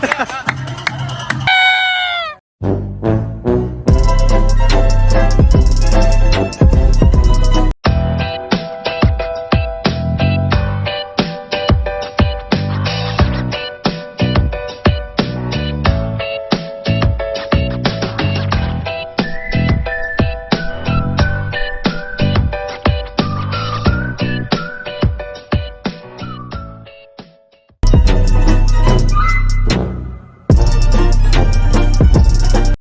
Yeah.